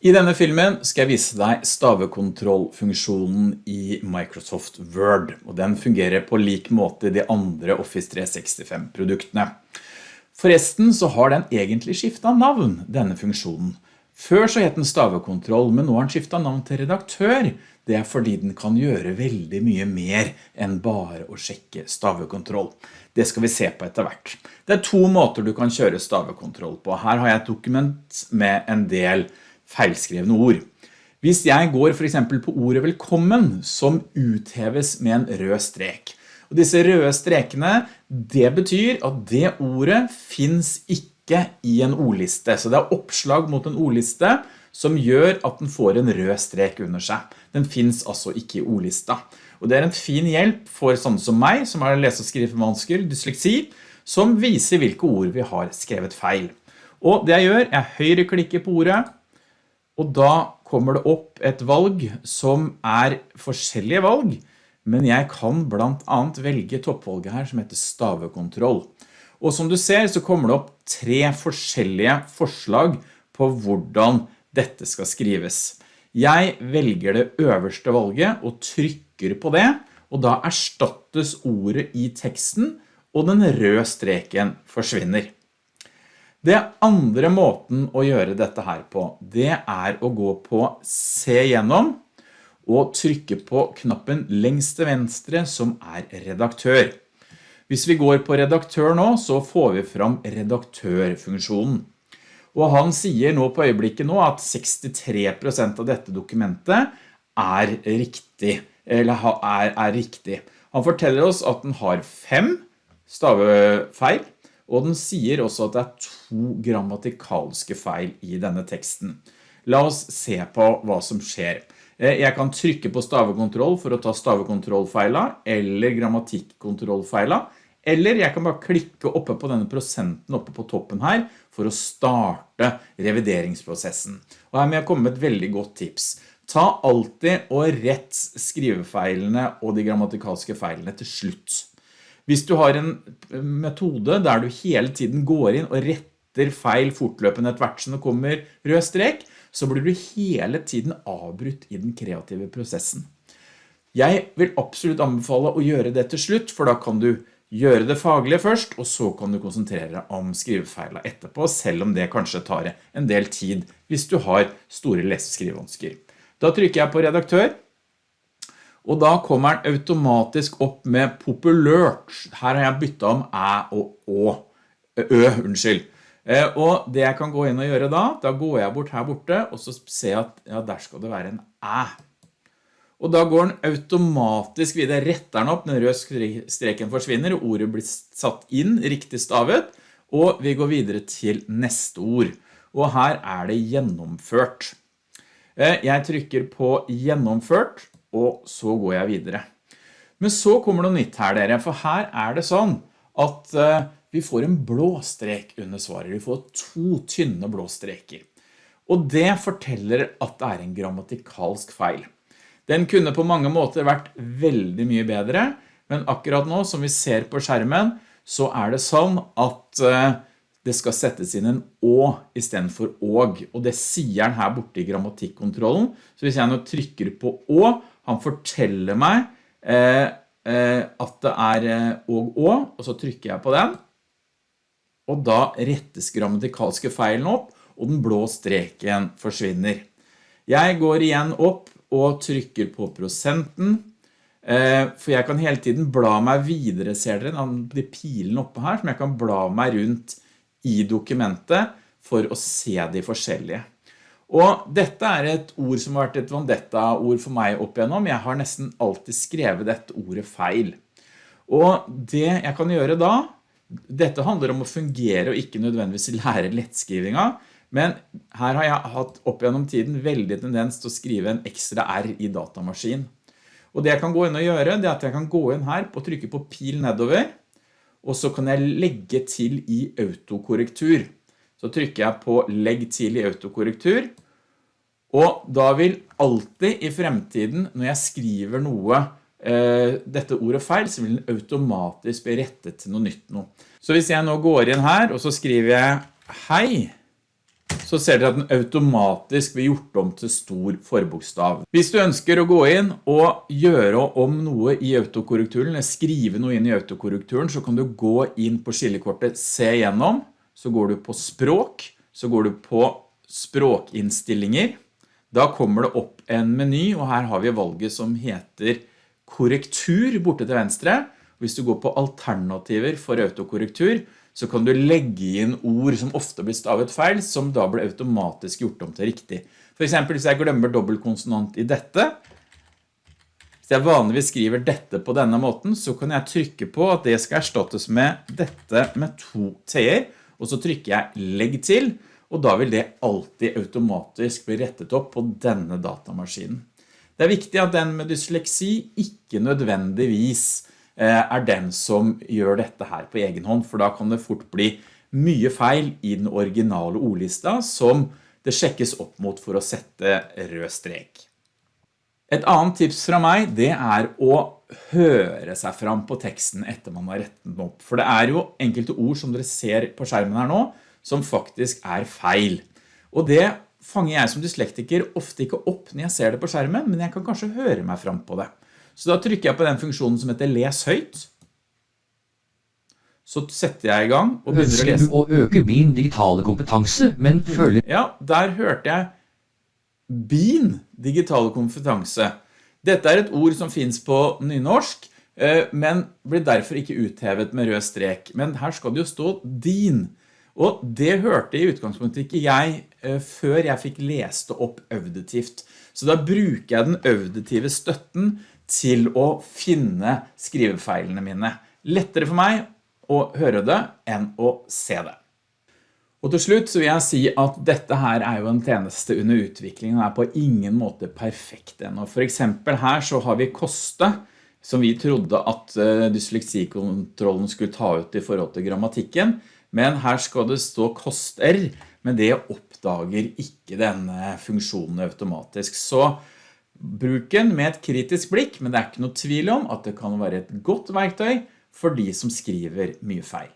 I denne filmen skal jeg vise deg stavekontrollfunksjonen i Microsoft Word, og den fungerer på lik måte de andre Office 365-produktene. Forresten så har den egentlig skiftet navn, denne funksjonen. Før så het den stavekontroll, men nå har den skiftet navn til redaktør. Det er fordi den kan gjøre veldig mye mer enn bare å sjekke stavekontroll. Det skal vi se på etter hvert. Det er to måter du kan kjøre stavekontroll på. Her har jeg et dokument med en del feilskrevne ord. Hvis jeg går for eksempel på ordet velkommen, som utheves med en rød strek. Og disse røde strekene, det betyr at det ordet finns ikke i en ordliste. Så det er oppslag mot en ordliste som gjør at den får en rød strek under seg. Den finns altså ikke i ordlista. Og det er en fin hjelp for sånne som meg, som har lese- og skrivevansker, dysleksi, som viser hvilke ord vi har skrevet feil. Og det jeg gjør, jeg høyreklikker på ordet, og da kommer det opp et valg som er forskjellige valg, men jeg kan blant annet velge toppvalget her som heter stavekontroll. Og som du ser så kommer det opp tre forskjellige forslag på hvordan dette skal skrives. Jeg velger det øverste valget og trykker på det, og da erstattes ordet i teksten, og den røde streken forsvinner. Det andre måten å gjøre dette her på, det er å gå på se gjennom og trykke på knappen lengst til venstre som er redaktør. Hvis vi går på redaktør nå, så får vi fram redaktørfunksjonen. Og han sier nå på øyeblikket nå at 63% av dette dokumentet er riktig, eller er, er riktig. Han forteller oss at den har fem stavefeil, og den sier også at det er to grammatikalske feil i denne teksten. La oss se på hva som skjer. Eh, jeg kan trykke på stavekontroll for å ta stavekontrollfeila, eller grammatikkontrollfeila, eller jeg kan bare klikke oppe på denne prosenten oppe på toppen her, for å starte revideringsprosessen. Og her må jeg komme med et veldig godt tips. Ta alltid og rett skrivefeilene og de grammatikalske feilene til slutt. Hvis du har en metode der du hele tiden går inn og retter feil fortløpende etter hvert som det kommer rød strek, så blir du hele tiden avbrutt i den kreative prosessen. Jeg vil absolutt anbefale å gjøre det til slutt, for da kan du gjøre det faglige først, og så kan du konsentrere deg om skrivefeila etterpå, selv om det kanskje tar en del tid hvis du har store lese- Da trykker jeg på redaktør, og da kommer den automatisk opp med populært. Her har jeg byttet om æ og å. Ø, unnskyld. Eh, og det jeg kan gå inn og gjøre da, da går jeg bort her borte, og så ser jeg at ja, der skal det være en æ. Og da går den automatisk videre, retter den opp, den røde streken forsvinner, ordet blir satt inn, riktig stavet, og vi går videre til neste ord. Og her er det gjennomført. Eh, jeg trykker på gjennomført, og så går jeg videre. Men så kommer det noe nytt her dere, for her er det sånn at uh, vi får en blå strek under svaret. Vi får to tynne blå streker. Og det forteller at det er en grammatikalsk feil. Den kunne på mange måter vært veldig mye bedre, men akkurat nå som vi ser på skjermen, så er det sånn at uh, det skal settes inn en å i stedet for åg, og det sier den her borte i grammatikkontrollen. Så hvis jeg nå trykker på å, han forteller meg eh, eh, at det er og og og så trykker jeg på den, og da rettes grammatikalske feilen opp, og den blå streken forsvinner. Jeg går igjen opp og trykker på prosenten, eh, for jeg kan hele tiden bla meg videre, ser dere, de pilene oppe her, som jeg kan bla meg rundt i dokumentet for å se de forskjellige. Og dette er et ord som har vært et vendetta-ord for meg opp igjennom. Jeg har nesten alltid skrevet dette ordet feil. Og det jeg kan gjøre da, dette handler om å fungere og ikke nødvendigvis lære lettskrivinga, men her har jeg hatt opp gjennom tiden veldig tendens til å skrive en ekstra R i datamaskin. Og det jeg kan gå inn og gjøre, det er at jeg kan gå inn her og trykke på pil nedover, og så kan jeg legge til i autokorrektur. Så trykker jeg på legg til i autokorrektur, og da vil alltid i fremtiden, når jeg skriver noe, eh, dette ordet feil, så vil den automatisk bli rettet til noe nytt nå. Så hvis jeg nå går inn her, og så skriver jeg hei, så ser dere at den automatisk blir gjort om til stor forbokstav. Hvis du ønsker å gå inn og gjøre om noe i autokorrekturen, eller skrive noe inn i autokorrekturen, så kan du gå inn på skillekortet Se gjennom, så går du på språk, så går du på språkinnstillinger. Da kommer det opp en meny, og her har vi valget som heter korrektur borte til venstre. Hvis du går på alternativer for autokorrektur, så kan du legge inn ord som ofte blir stavet feil, som da blir automatisk gjort om til riktig. For eksempel hvis jeg glemmer dobbeltkonsonant i dette, hvis jeg vanligvis skriver dette på denne måten, så kan jeg trykke på at det skal erstattes med dette med to t-er, og så trykker jeg legg til, og da vil det alltid automatisk bli rettet opp på denne datamaskinen. Det er viktig at den med dysleksi ikke nødvendigvis eh, er den som gjør dette her på egen hånd, for da kan det fort bli mye feil i den originale ordlista som det sjekkes opp mot for å sette rød strek. Et annet tips fra meg, det er å høre seg fram på teksten etter man har rettet den opp. For det er jo enkelte ord som dere ser på skjermen her nå, som faktisk er feil. Og det fanger jeg som dyslektiker ofte ikke opp når jeg ser det på skjermen, men jeg kan kanskje høre meg fram på det. Så da trykker jeg på den funksjonen som heter les høyt. Så setter jeg i gang og begynner å lese. Ønsker du å øke min digitale kompetanse, men føler Ja, der hørte jeg BIN, digital kompetanse. Dette er et ord som finnes på nynorsk, eh, men blir derfor ikke uthevet med rød strek. Men her skal det jo stå DIN. Og det hørte i utgangspunktet ikke jeg eh, før jeg fikk lest det opp auditivt. Så da bruker jeg den auditive støtten til å finne skrivefeilene mine. Lettere for meg å høre det enn å se det. Og til slutt så vil jeg si at dette her er jo en tjeneste under utviklingen og er på ingen måte perfekt ennå. For eksempel her så har vi koste, som vi trodde at eh, dysleksikontrollen skulle ta ut i forhold til grammatikken, men her skal det stå koster, men det oppdager ikke denne funksjonen automatisk. Så bruk den med et kritisk blikk, men det er ikke noe tvil om at det kan være et godt verktøy for de som skriver mye feil.